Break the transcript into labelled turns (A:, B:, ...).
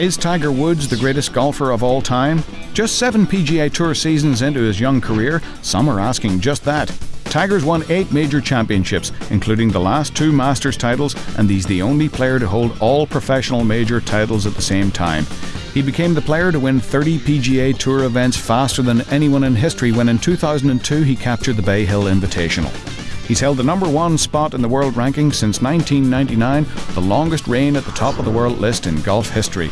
A: Is Tiger Woods the greatest golfer of all time? Just seven PGA Tour seasons into his young career, some are asking just that. Tiger's won eight major championships, including the last two Masters titles, and he's the only player to hold all professional major titles at the same time. He became the player to win 30 PGA Tour events faster than anyone in history when in 2002 he captured the Bay Hill Invitational. He's held the number one spot in the world ranking since 1999, the longest reign at the top of the world list in golf history.